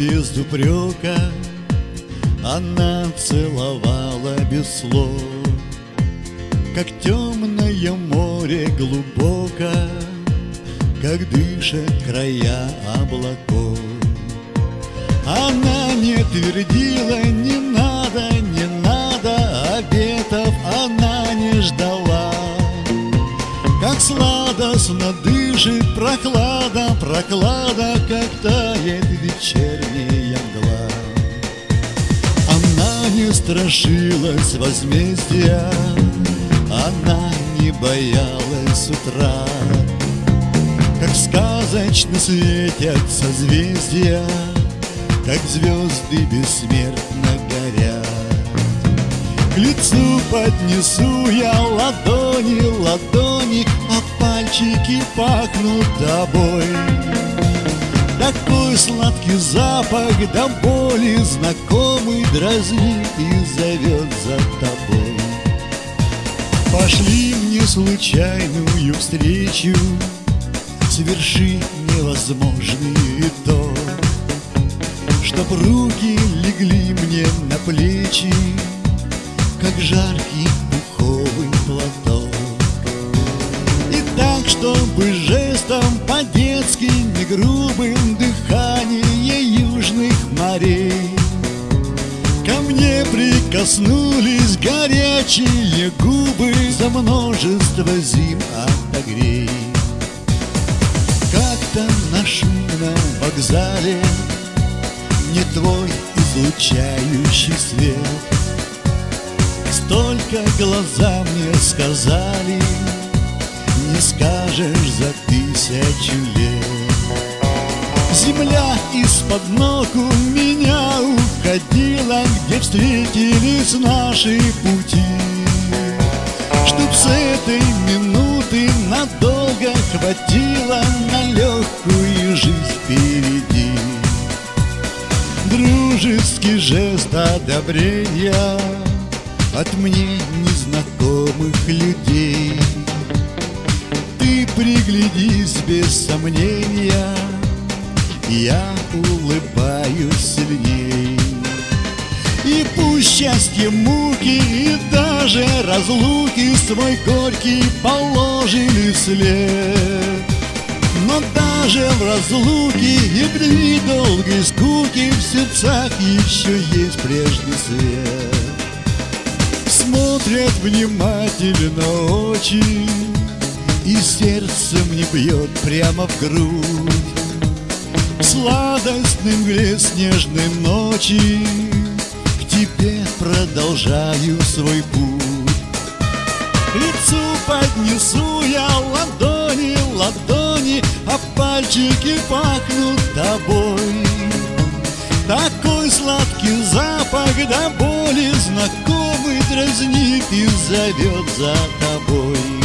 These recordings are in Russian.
без упрека Она целовала без слов. Как темное море глубоко Как дышат края облаков. Она не твердила, не надо, не надо Обетов она не ждала. Как сладостно дышит прохлада, прохлада страшилась возмездия Она не боялась утра. Как сказочно светят созвездия Как звезды бессмертно горят. К лицу поднесу я ладони, ладони А пальчики пахнут тобой такой сладкий запах до боли Знакомый дразнит и зовет за тобой. Пошли мне случайную встречу Сверши невозможный то Чтоб руки легли мне на плечи Как жаркий пуховый платок. И так, чтобы жестом по-детски Не грубым дыхание южных морей. Ко мне прикоснулись горячие губы За множество зим отогрей. Как-то на шумном вокзале Не твой излучающий свет. Столько глаза мне сказали Не скажешь за тысячу лет. Земля из-под ног у меня уходила Где встретились наши пути. Чтоб с этой минуты надолго хватило На легкую жизнь впереди. Дружеский жест одобрения От мне незнакомых людей приглядись без сомнения Я улыбаюсь сильней И пусть счастье муки И даже разлуки Свой горький положили след. Но даже в разлуке и дни долгой скуки В сердцах еще есть прежний свет. Смотрят внимательно очи И сердце мне бьет прямо в грудь. В сладостной мгле снежной ночи? К тебе продолжаю свой путь. Лицу поднесу я ладони, ладони А пальчики пахнут тобой. Такой сладкий запах до боли Знакомый дразнит и зовет за тобой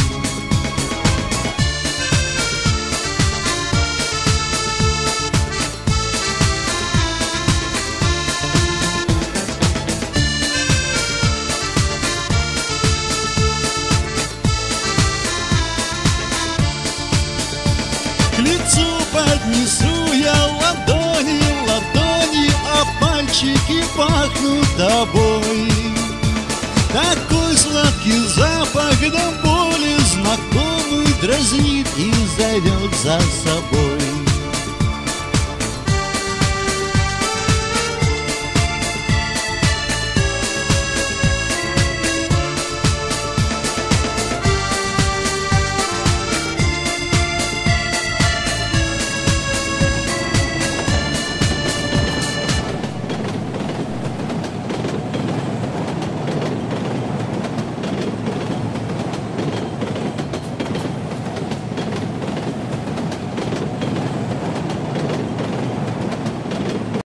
до боли знакомый дразнит и зовет за собой.